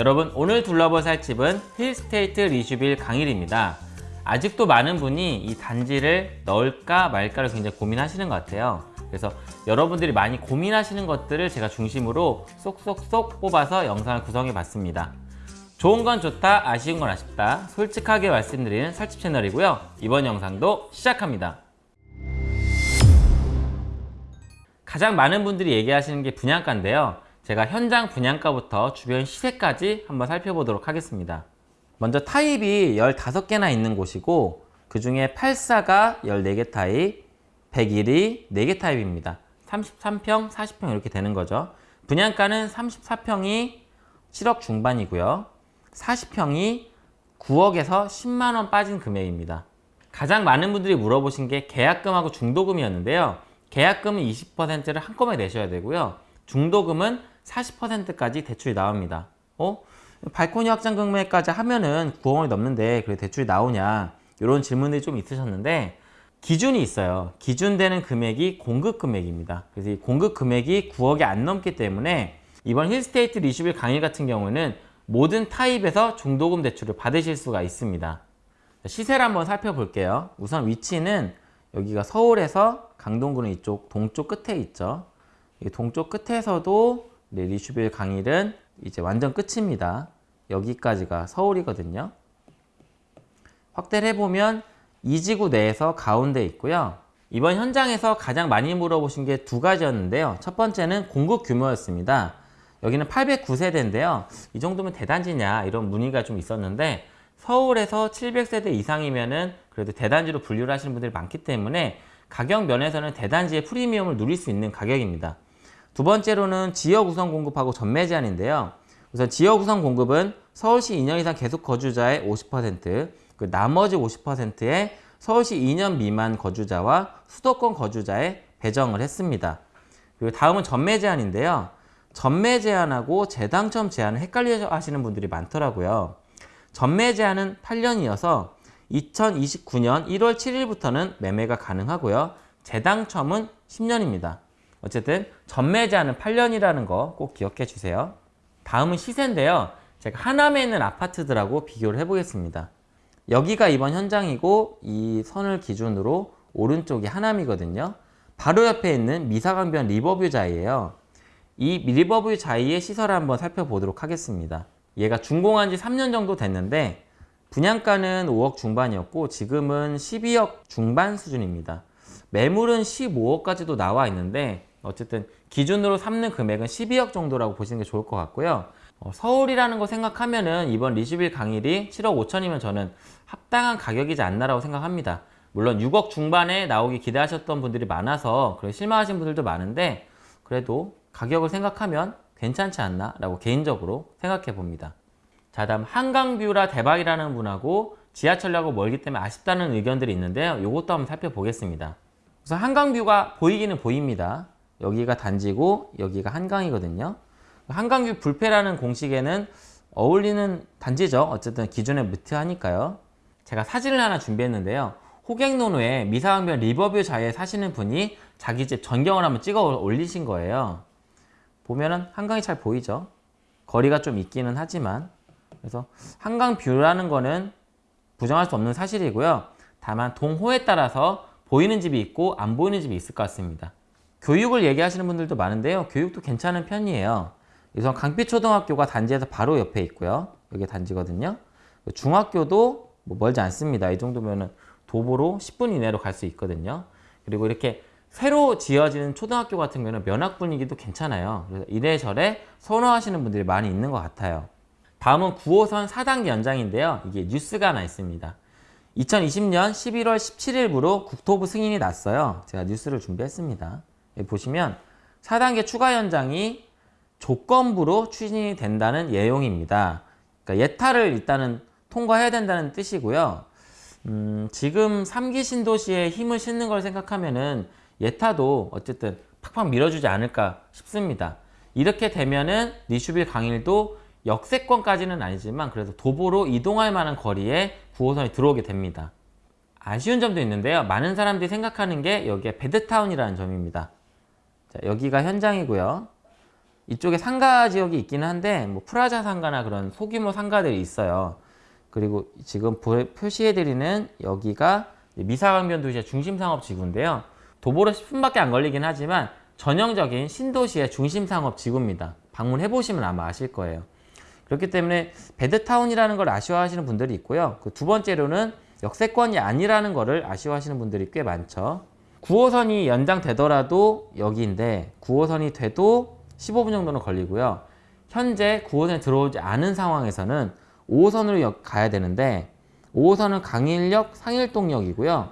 여러분 오늘 둘러볼 살집은 힐스테이트 리슈빌 강일입니다. 아직도 많은 분이 이 단지를 넣을까 말까를 굉장히 고민하시는 것 같아요. 그래서 여러분들이 많이 고민하시는 것들을 제가 중심으로 쏙쏙쏙 뽑아서 영상을 구성해 봤습니다. 좋은 건 좋다, 아쉬운 건 아쉽다 솔직하게 말씀드리는 살집 채널이고요. 이번 영상도 시작합니다. 가장 많은 분들이 얘기하시는 게 분양가인데요. 제가 현장 분양가부터 주변 시세까지 한번 살펴보도록 하겠습니다. 먼저 타입이 15개나 있는 곳이고 그 중에 84가 14개 타입, 101이 4개 타입입니다. 33평, 40평 이렇게 되는 거죠. 분양가는 34평이 7억 중반이고요. 40평이 9억에서 10만 원 빠진 금액입니다. 가장 많은 분들이 물어보신 게 계약금하고 중도금이었는데요. 계약금은 20%를 한꺼번에 내셔야 되고요. 중도금은 40%까지 대출이 나옵니다. 어? 발코니 확장 금액까지 하면은 9억이 넘는데 그래 대출이 나오냐 이런 질문들이 좀 있으셨는데 기준이 있어요. 기준되는 금액이 공급 금액입니다. 그래서 이 공급 금액이 9억이 안 넘기 때문에 이번 힐스테이트 리슈빌 강의 같은 경우는 모든 타입에서 중도금 대출을 받으실 수가 있습니다. 시세를 한번 살펴볼게요. 우선 위치는 여기가 서울에서 강동구는 이쪽 동쪽 끝에 있죠. 동쪽 끝에서도 네, 리슈빌 강일은 이제 완전 끝입니다. 여기까지가 서울이거든요. 확대를 해보면 이 지구 내에서 가운데 있고요. 이번 현장에서 가장 많이 물어보신 게 두 가지였는데요. 첫 번째는 공급 규모였습니다. 여기는 809세대인데요. 이 정도면 대단지냐 이런 문의가 좀 있었는데 서울에서 700세대 이상이면 은 그래도 대단지로 분류를 하시는 분들이 많기 때문에 가격 면에서는 대단지의 프리미엄을 누릴 수 있는 가격입니다. 두 번째로는 지역 우선 공급하고 전매 제한인데요. 우선 지역 우선 공급은 서울시 2년 이상 계속 거주자의 50%, 그 나머지 50%의 서울시 2년 미만 거주자와 수도권 거주자에 배정을 했습니다. 그리고 다음은 전매 제한인데요. 전매 제한하고 재당첨 제한을 헷갈려 하시는 분들이 많더라고요. 전매 제한은 8년이어서 2029년 1월 7일부터는 매매가 가능하고요. 재당첨은 10년입니다. 어쨌든 전매 제한은 8년이라는 거 꼭 기억해 주세요. 다음은 시세인데요. 제가 하남에 있는 아파트들하고 비교를 해보겠습니다. 여기가 이번 현장이고 이 선을 기준으로 오른쪽이 하남이거든요. 바로 옆에 있는 미사강변 리버뷰 자이예요. 이 리버뷰 자이의 시설을 한번 살펴보도록 하겠습니다. 얘가 준공한 지 3년 정도 됐는데 분양가는 5억 중반이었고 지금은 12억 중반 수준입니다. 매물은 15억까지도 나와 있는데 어쨌든 기준으로 삼는 금액은 12억 정도라고 보시는 게 좋을 것 같고요. 어, 서울이라는 거 생각하면 은 이번 리슈빌 강일이 7억 5천이면 저는 합당한 가격이지 않나라고 생각합니다. 물론 6억 중반에 나오기 기대하셨던 분들이 많아서 그래 실망하신 분들도 많은데 그래도 가격을 생각하면 괜찮지 않나 라고 개인적으로 생각해 봅니다. 자 다음 한강뷰라 대박이라는 분하고 지하철역하고 멀기 때문에 아쉽다는 의견들이 있는데요. 이것도 한번 살펴보겠습니다. 우선 한강뷰가 보이기는 보입니다. 여기가 단지고 여기가 한강이거든요. 한강뷰 불패라는 공식에는 어울리는 단지죠. 어쨌든 기준에 무트하니까요. 제가 사진을 하나 준비했는데요. 호갱노노에 미사강변 리버뷰 자에 사시는 분이 자기 집 전경을 한번 찍어 올리신 거예요. 보면은 한강이 잘 보이죠. 거리가 좀 있기는 하지만 그래서 한강 뷰라는 거는 부정할 수 없는 사실이고요. 다만 동호에 따라서 보이는 집이 있고 안 보이는 집이 있을 것 같습니다. 교육을 얘기하시는 분들도 많은데요. 교육도 괜찮은 편이에요. 우선 강빛초등학교가 단지에서 바로 옆에 있고요. 여기 단지거든요. 중학교도 뭐 멀지 않습니다. 이 정도면 도보로 10분 이내로 갈 수 있거든요. 그리고 이렇게 새로 지어지는 초등학교 같은 경우는 면학 분위기도 괜찮아요. 그래서 이래저래 선호하시는 분들이 많이 있는 것 같아요. 다음은 9호선 4단계 연장인데요. 이게 뉴스가 하나 있습니다. 2020년 11월 17일부로 국토부 승인이 났어요. 제가 뉴스를 준비했습니다. 여기 보시면 4단계 추가 연장이 조건부로 추진이 된다는 예용입니다. 그러니까 예타를 일단은 통과해야 된다는 뜻이고요. 음, 지금 3기 신도시에 힘을 싣는 걸 생각하면 은 예타도 어쨌든 팍팍 밀어주지 않을까 싶습니다. 이렇게 되면은 니슈빌 강일도 역세권까지는 아니지만 그래도 도보로 이동할 만한 거리에 9호선이 들어오게 됩니다. 아쉬운 점도 있는데요. 많은 사람들이 생각하는 게 여기에 베드타운이라는 점입니다. 자, 여기가 현장이고요. 이쪽에 상가 지역이 있기는 한데 뭐 프라자 상가나 그런 소규모 상가들이 있어요. 그리고 지금 보- 표시해드리는 여기가 미사강변 도시의 중심 상업 지구인데요. 도보로 10분밖에 안 걸리긴 하지만 전형적인 신도시의 중심 상업 지구입니다. 방문해 보시면 아마 아실 거예요. 그렇기 때문에 배드타운이라는 걸 아쉬워하시는 분들이 있고요. 그 두 번째로는 역세권이 아니라는 것을 아쉬워하시는 분들이 꽤 많죠. 9호선이 연장되더라도 여기인데 9호선이 돼도 15분 정도는 걸리고요. 현재 9호선에 들어오지 않은 상황에서는 5호선으로 가야 되는데 5호선은 강일역, 상일동역이고요.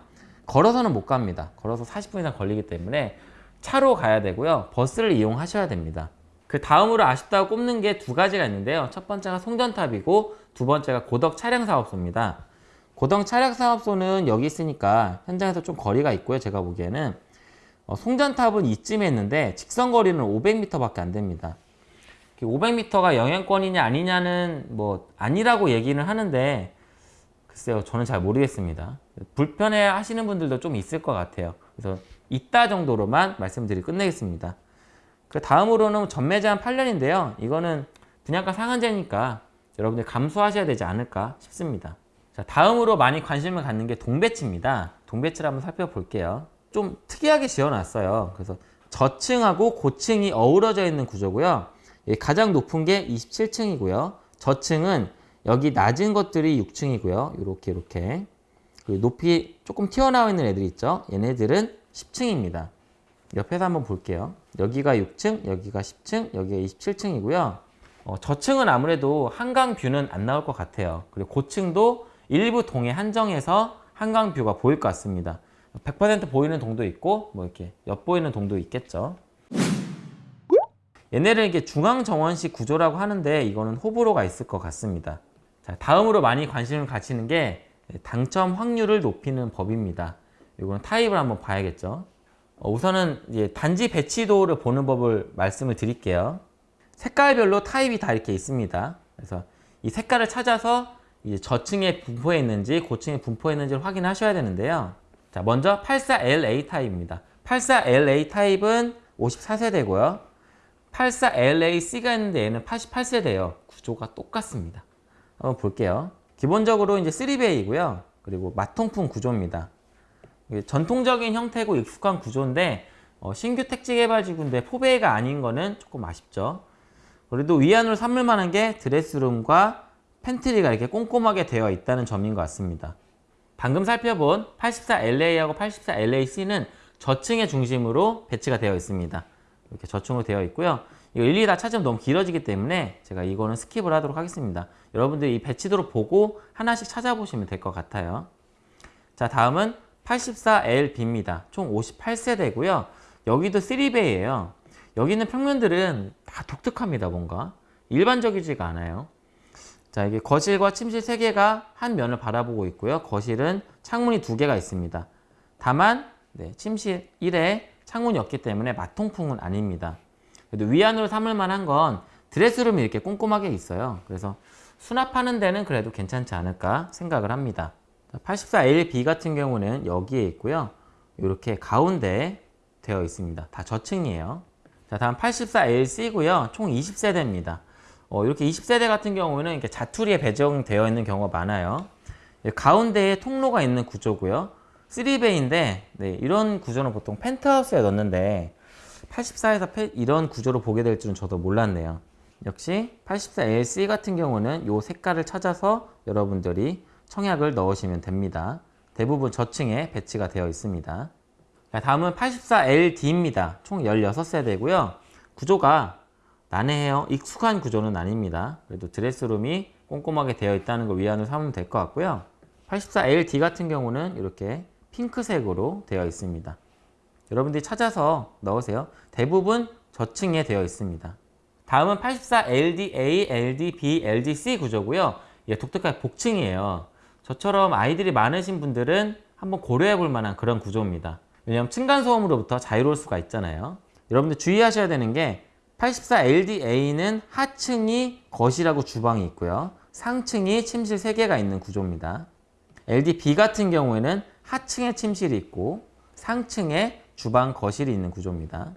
걸어서는 못 갑니다. 걸어서 40분 이상 걸리기 때문에 차로 가야 되고요. 버스를 이용하셔야 됩니다. 그 다음으로 아쉽다고 꼽는 게 두 가지가 있는데요. 첫 번째가 송전탑이고 두 번째가 고덕 차량 사업소입니다. 고덕 차량 사업소는 여기 있으니까 현장에서 좀 거리가 있고요. 제가 보기에는 어, 송전탑은 이쯤에 있는데 직선 거리는 500m밖에 안 됩니다. 500m가 영향권이냐 아니냐는 뭐 아니라고 얘기는 하는데 글쎄요 저는 잘 모르겠습니다. 불편해 하시는 분들도 좀 있을 것 같아요. 그래서 있다 정도로만 말씀드리고 끝내겠습니다. 그 다음으로는 전매 제한 8년인데요. 이거는 분양가 상한제니까 여러분들 감수하셔야 되지 않을까 싶습니다. 자, 다음으로 많이 관심을 갖는 게 동배치입니다. 동배치를 한번 살펴볼게요. 좀 특이하게 지어놨어요. 그래서 저층하고 고층이 어우러져 있는 구조고요. 예, 가장 높은 게 27층이고요. 저층은 여기 낮은 것들이 6층이고요. 이렇게 이렇게 높이 조금 튀어나와 있는 애들 있죠. 얘네들은 10층입니다. 옆에서 한번 볼게요. 여기가 6층, 여기가 10층, 여기가 27층이고요. 어, 저층은 아무래도 한강 뷰는 안 나올 것 같아요. 그리고 고층도 일부 동에 한정해서 한강 뷰가 보일 것 같습니다. 100% 보이는 동도 있고 뭐 이렇게 엿보이는 동도 있겠죠. 얘네를 이게 중앙 정원식 구조라고 하는데 이거는 호불호가 있을 것 같습니다. 자, 다음으로 많이 관심을 가지는 게 당첨 확률을 높이는 법입니다. 이거는 타입을 한번 봐야겠죠. 어, 우선은 이제 단지 배치도를 보는 법을 말씀을 드릴게요. 색깔별로 타입이 다 이렇게 있습니다. 그래서 이 색깔을 찾아서 이제 저층에 분포해 있는지 고층에 분포해 있는지를 확인하셔야 되는데요. 자, 먼저 84LA 타입입니다. 84LA 타입은 54세대고요. 84LAC가 있는데 얘는 88세대예요. 구조가 똑같습니다. 한번 볼게요. 기본적으로 이제 3베이고요. 그리고 마통풍 구조입니다. 전통적인 형태고 익숙한 구조인데 어, 신규 택지 개발 지구인데 포베이가 아닌 거는 조금 아쉽죠. 그래도 위안으로 삼을 만한 게 드레스룸과 팬트리가 이렇게 꼼꼼하게 되어 있다는 점인 것 같습니다. 방금 살펴본 84LA하고 84LAC는 저층의 중심으로 배치가 되어 있습니다. 이렇게 저층으로 되어 있고요. 이거 일일이 다 찾으면 너무 길어지기 때문에 제가 이거는 skip을 하도록 하겠습니다. 여러분들이 이 배치도를 보고 하나씩 찾아보시면 될 것 같아요. 자, 다음은 84LB입니다. 총 58세대고요. 여기도 3베이예요. 여기는 평면들은 다 독특합니다, 뭔가. 일반적이지가 않아요. 자, 이게 거실과 침실 3개가 한 면을 바라보고 있고요. 거실은 창문이 2개가 있습니다. 다만 네, 침실 1에 창문이 없기 때문에 마통풍은 아닙니다. 그래도 위안으로 삼을 만한 건 드레스룸이 이렇게 꼼꼼하게 있어요. 그래서 수납하는 데는 그래도 괜찮지 않을까 생각을 합니다. 84LB 같은 경우는 여기에 있고요. 이렇게 가운데 되어 있습니다. 다 저층이에요. 자, 다음 84LC고요. 총 20세대입니다. 어, 이렇게 20세대 같은 경우는 이렇게 자투리에 배정되어 있는 경우가 많아요. 예, 가운데에 통로가 있는 구조고요. 3베이인데 네, 이런 구조는 보통 펜트하우스에 넣는데 84에서 이런 구조로 보게 될 줄은 저도 몰랐네요. 역시 84LC 같은 경우는 이 색깔을 찾아서 여러분들이 청약을 넣으시면 됩니다. 대부분 저층에 배치가 되어 있습니다. 자, 다음은 84LD입니다. 총 16세대고요. 구조가 난해해요. 익숙한 구조는 아닙니다. 그래도 드레스룸이 꼼꼼하게 되어 있다는 걸 위안으로 삼으면 될 것 같고요. 84LD 같은 경우는 이렇게 핑크색으로 되어 있습니다. 여러분들이 찾아서 넣으세요. 대부분 저층에 되어 있습니다. 다음은 84LDA, LDB, LDC 구조고요. 예, 독특한 복층이에요. 저처럼 아이들이 많으신 분들은 한번 고려해 볼 만한 그런 구조입니다. 왜냐하면 층간소음으로부터 자유로울 수가 있잖아요. 여러분들 주의하셔야 되는 게 84LDA는 하층이 거실하고 주방이 있고요. 상층이 침실 3개가 있는 구조입니다. LDB 같은 경우에는 하층에 침실이 있고 상층에 주방, 거실이 있는 구조입니다.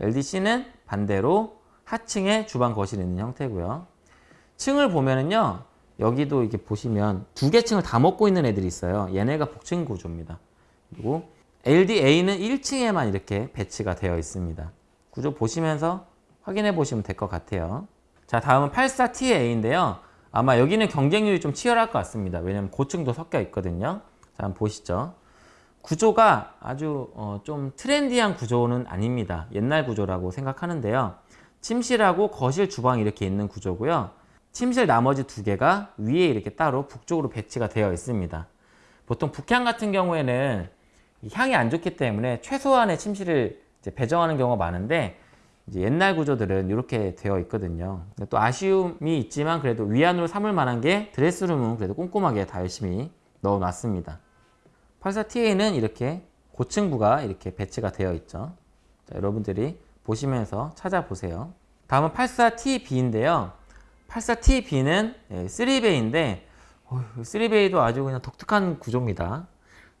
LDC는 반대로 하층에 주방 거실이 있는 형태고요. 층을 보면은요. 여기도 이렇게 보시면 두 개 층을 다 먹고 있는 애들이 있어요. 얘네가 복층 구조입니다. 그리고 LDA는 1층에만 이렇게 배치가 되어 있습니다. 구조 보시면서 확인해 보시면 될 것 같아요. 자, 다음은 84TA인데요. 아마 여기는 경쟁률이 좀 치열할 것 같습니다. 왜냐면 고층도 섞여 있거든요. 자, 한번 보시죠. 구조가 아주 어, 좀 트렌디한 구조는 아닙니다. 옛날 구조라고 생각하는데요. 침실하고 거실, 주방이 이렇게 있는 구조고요. 침실 나머지 두 개가 위에 이렇게 따로 북쪽으로 배치가 되어 있습니다. 보통 북향 같은 경우에는 이 향이 안 좋기 때문에 최소한의 침실을 배정하는 경우가 많은데 옛날 구조들은 이렇게 되어 있거든요. 또 아쉬움이 있지만 그래도 위안으로 삼을 만한 게 드레스룸은 그래도 꼼꼼하게 다 열심히 넣어놨습니다. 84TA는 이렇게 고층부가 이렇게 배치가 되어 있죠. 자, 여러분들이 보시면서 찾아보세요. 다음은 84TB인데요. 84TB는 3베이인데 3베이도 아주 그냥 독특한 구조입니다.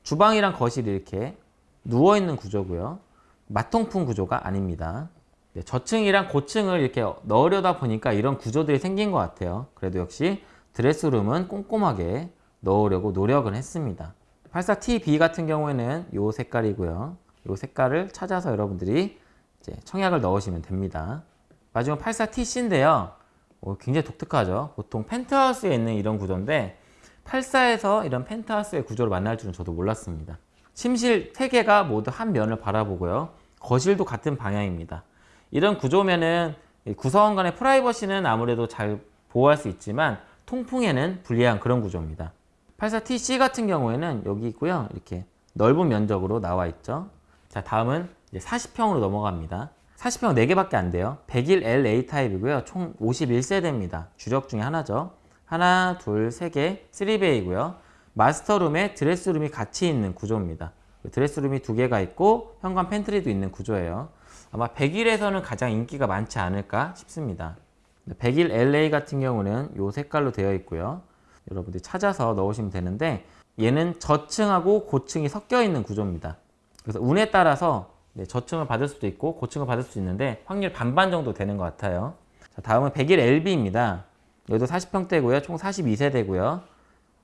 주방이랑 거실이 이렇게 누워있는 구조고요. 마통풍 구조가 아닙니다. 네, 저층이랑 고층을 이렇게 넣으려다 보니까 이런 구조들이 생긴 것 같아요. 그래도 역시 드레스룸은 꼼꼼하게 넣으려고 노력을 했습니다. 84TB 같은 경우에는 이 색깔이고요. 이 색깔을 찾아서 여러분들이 청약을 넣으시면 됩니다. 마지막 84TC인데요. 굉장히 독특하죠. 보통 펜트하우스에 있는 이런 구조인데 84에서 이런 펜트하우스의 구조를 만날 줄은 저도 몰랐습니다. 침실 3개가 모두 한 면을 바라보고요. 거실도 같은 방향입니다. 이런 구조면은 구성원 간의 프라이버시는 아무래도 잘 보호할 수 있지만 통풍에는 불리한 그런 구조입니다. 84TC 같은 경우에는 여기 있고요. 이렇게 넓은 면적으로 나와 있죠. 자, 다음은 이제 40평으로 넘어갑니다. 40평 4개밖에 안 돼요. 101LA 타입이고요. 총 51세대입니다. 주력 중에 하나죠. 하나, 둘, 세 개, 3베이고요. master room에 드레스룸이 같이 있는 구조입니다. 드레스룸이 두 개가 있고 현관 팬트리도 있는 구조예요. 아마 101에서는 가장 인기가 많지 않을까 싶습니다. 101 LA 같은 경우는 이 색깔로 되어 있고요. 여러분들이 찾아서 넣으시면 되는데 얘는 저층하고 고층이 섞여 있는 구조입니다. 그래서 운에 따라서 네, 저층을 받을 수도 있고 고층을 받을 수 있는데 확률 반반 정도 되는 것 같아요. 자, 다음은 101 LB입니다. 여기도 40평대고요. 총 42세대고요.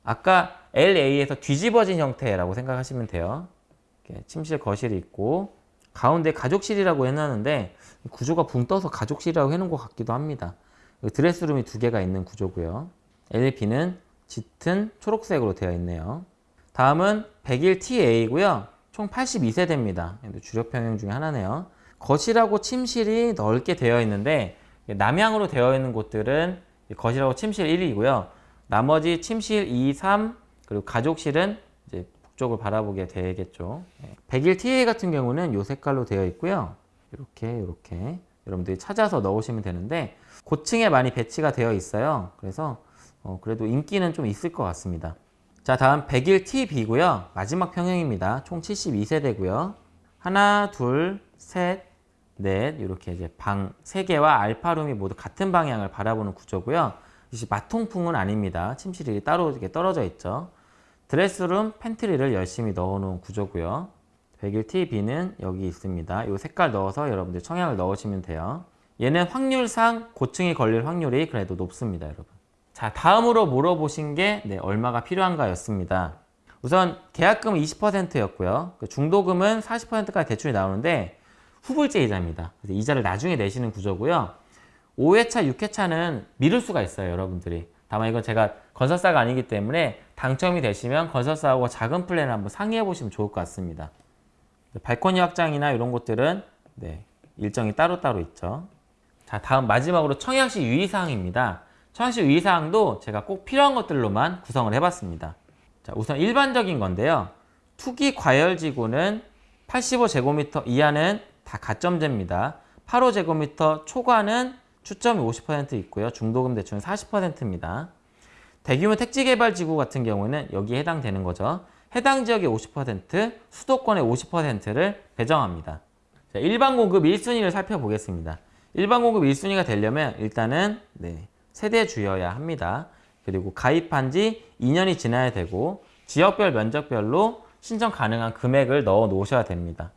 아까 LA에서 뒤집어진 형태라고 생각하시면 돼요. 침실 거실이 있고 가운데 가족실이라고 해놨는데 구조가 붕 떠서 가족실이라고 해놓은 것 같기도 합니다. 드레스룸이 두 개가 있는 구조고요. LP는 짙은 초록색으로 되어 있네요. 다음은 101TA고요. 총 82세대입니다. 주력 평형 중에 하나네요. 거실하고 침실이 넓게 되어 있는데 남향으로 되어 있는 곳들은 거실하고 침실 1이고요. 나머지 침실 2, 3 그리고 가족실은 북쪽을 바라보게 되겠죠. 101TA 같은 경우는 이 색깔로 되어 있고요. 이렇게 이렇게 여러분들이 찾아서 넣으시면 되는데 고층에 많이 배치가 되어 있어요. 그래서 어, 그래도 인기는 좀 있을 것 같습니다. 자 다음 101TB고요. 마지막 평형입니다. 총 72세대고요. 하나, 둘, 셋, 넷 이렇게 이제 방 3개와 알파룸이 모두 같은 방향을 바라보는 구조고요. 이제 마통풍은 아닙니다. 침실이 따로 이렇게 떨어져 있죠. 드레스룸, 팬트리를 열심히 넣어놓은 구조고요. 101TB는 여기 있습니다. 이 색깔 넣어서 여러분들 청약을 넣으시면 돼요. 얘는 확률상 고층이 걸릴 확률이 그래도 높습니다, 여러분. 자, 다음으로 물어보신 게 네, 얼마가 필요한가 였습니다. 우선 계약금은 20%였고요. 그 중도금은 40%까지 대출이 나오는데 후불제 이자입니다. 그래서 이자를 나중에 내시는 구조고요. 5회차, 6회차는 미룰 수가 있어요, 여러분들이. 다만 이건 제가 건설사가 아니기 때문에 당첨이 되시면 건설사하고 자금 플랜을 한번 상의해 보시면 좋을 것 같습니다. 발코니 확장이나 이런 것들은 네, 일정이 따로따로 있죠. 자, 다음 마지막으로 청약시 유의사항입니다. 청약시 유의사항도 제가 꼭 필요한 것들로만 구성을 해봤습니다. 자, 우선 일반적인 건데요. 투기 과열지구는 85제곱미터 이하는 다 가점제입니다. 85제곱미터 초과는 추점이 50% 있고요. 중도금 대출은 40%입니다. 대규모 택지개발지구 같은 경우는 여기에 해당되는 거죠. 해당 지역의 50%, 수도권의 50%를 배정합니다. 자, 일반 공급 1순위를 살펴보겠습니다. 일반 공급 1순위가 되려면 일단은 네, 세대 주여야 합니다. 그리고 가입한 지 2년이 지나야 되고 지역별 면적별로 신청 가능한 금액을 넣어 놓으셔야 됩니다.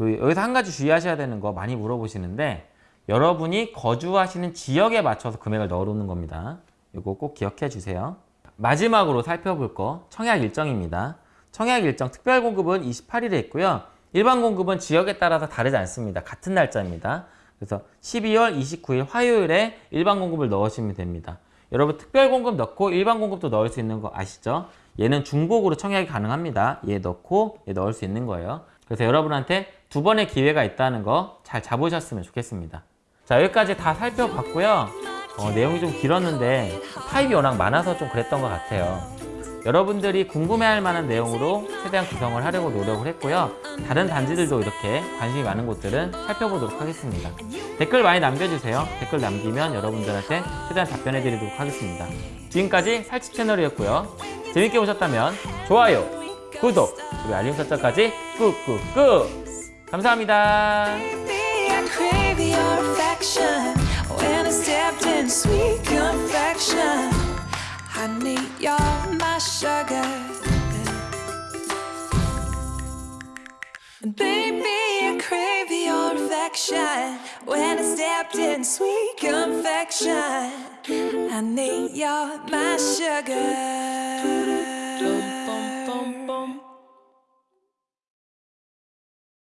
여기서 한 가지 주의하셔야 되는 거 많이 물어보시는데 여러분이 거주하시는 지역에 맞춰서 금액을 넣어 놓는 겁니다. 이거 꼭 기억해 주세요. 마지막으로 살펴볼 거 청약 일정입니다. 청약 일정 특별 공급은 28일에 있고요. 일반 공급은 지역에 따라서 다르지 않습니다. 같은 날짜입니다. 그래서 12월 29일 화요일에 일반 공급을 넣으시면 됩니다. 여러분 특별 공급 넣고 일반 공급도 넣을 수 있는 거 아시죠? 얘는 중복으로 청약이 가능합니다. 얘 넣고 얘 넣을 수 있는 거예요. 그래서 여러분한테 두 번의 기회가 있다는 거 잘 잡으셨으면 좋겠습니다. 자 여기까지 다 살펴봤고요. 어, 내용이 좀 길었는데 타입이 워낙 많아서 좀 그랬던 것 같아요. 여러분들이 궁금해할 만한 내용으로 최대한 구성을 하려고 노력을 했고요. 다른 단지들도 이렇게 관심이 많은 곳들은 살펴보도록 하겠습니다. 댓글 많이 남겨주세요. 댓글 남기면 여러분들한테 최대한 답변해드리도록 하겠습니다. 지금까지 살치 채널이었고요. 재밌게 보셨다면 좋아요, 구독, 그리고 알림 설정까지 꾹꾹꾹! 감사합니다. Stepped in sweet confection. Honey, you're my sugar. Baby, I crave your affection when I stepped in sweet confection. Honey, you're my sugar.